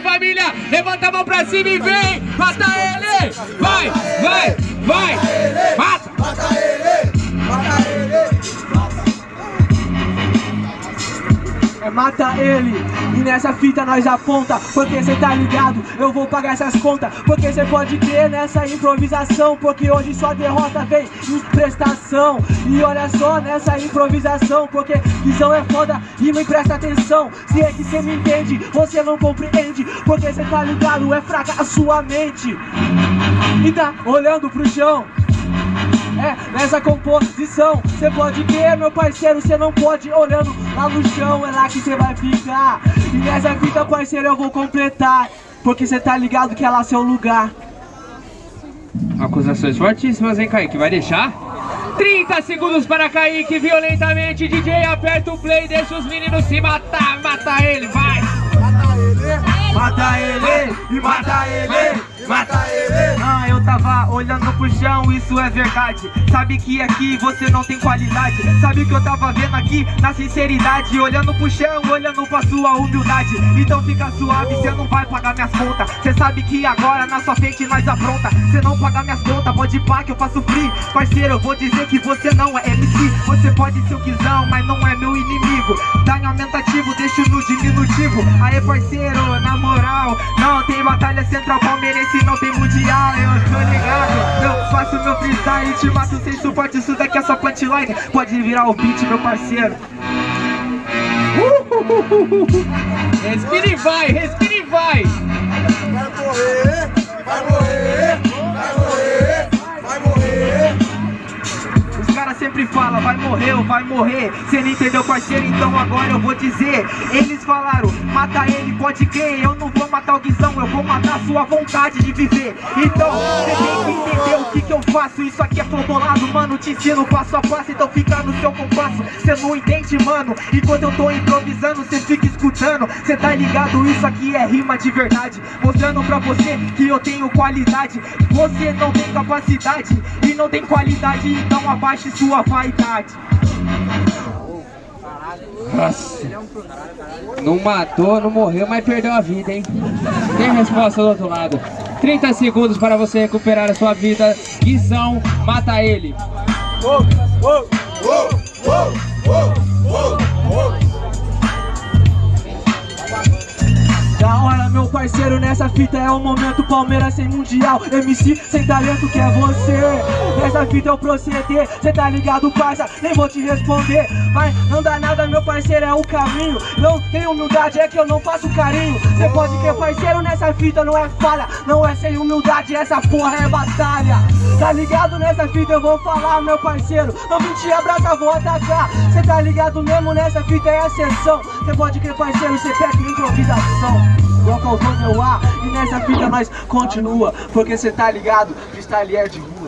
família? Levanta a mão pra cima e vem! Mata ele! Vai, vai, vai! Mata ele. E nessa fita nós aponta Porque cê tá ligado, eu vou pagar essas contas Porque cê pode crer nessa improvisação. Porque hoje sua derrota vem em prestação. E olha só nessa improvisação Porque visão é foda e não presta atenção. Se é que cê me entende, você não compreende. Porque cê tá ligado, é fraca a sua mente. E tá olhando pro chão é, nessa composição Cê pode ver, meu parceiro, cê não pode Olhando lá no chão, é lá que cê vai ficar E nessa fita, parceiro, eu vou completar Porque cê tá ligado que é lá seu lugar Acusações fortíssimas, hein, Kaique? Vai deixar? 30 segundos para Kaique, violentamente DJ, aperta o play, deixa os meninos se matar Mata ele, vai! Mata ele! Mata ele, e mata ele, olhando pro chão, isso é verdade. Sabe que aqui você não tem qualidade. Sabe que eu tava vendo aqui? Na sinceridade Olhando pro chão, olhando pra sua humildade. Então fica suave, cê não vai pagar minhas contas. Cê sabe que agora na sua frente nós apronta Cê não paga minhas contas, pode pá que eu faço free. Parceiro, eu vou dizer que você não é MC Você pode ser o quizão, mas não é meu inimigo. Dá em aumentativo, deixa no diminutivo. Aê parceiro, na moral Não tem batalha central palmeirense, não tem mundial. Eu tô ligado, faço meu freestyle Te mato sem suporte, isso daqui é só punchline. Pode virar o beat, meu parceiro. Respira e vai, respira e vai! Sempre falam, vai morrer ou vai morrer. Cê não entendeu, parceiro, então agora eu vou dizer. Eles falaram, mata ele, pode crer Eu não vou matar o Guizão, eu vou matar sua vontade de viver. Então, cê tem que entender o que que eu faço. Isso aqui é flodolado, mano, te ensino passo a passo. Então fica no seu compasso, cê não entende, mano. Enquanto eu tô improvisando, cê fica escutando. Cê tá ligado, isso aqui é rima de verdade. Mostrando pra você que eu tenho qualidade. Você não tem capacidade e não tem qualidade. Então abaixe sua vaidade Nossa! Não matou, não morreu, mas perdeu a vida, hein? Tem resposta do outro lado. 30 segundos para você recuperar a sua vida. Guizão, mata ele. Uou! Uou! Uou! Parceiro, nessa fita é o momento Palmeiras sem mundial, MC sem talento que é você. Nessa fita eu proceder, cê tá ligado, parça, nem vou te responder. Mas não dá nada, meu parceiro, é o caminho. Não tem humildade, é que eu não faço carinho. Cê pode crer, parceiro, nessa fita não é falha. Não é sem humildade, essa porra é batalha. Tá ligado, nessa fita eu vou falar, meu parceiro. Não vim te abraçar, vou atacar. Cê tá ligado mesmo, nessa fita é exceção Cê pode crer, parceiro, cê pega improvisação Igual causou meu ar E nessa fita nós continua Porque cê tá ligado, freestyle é de rua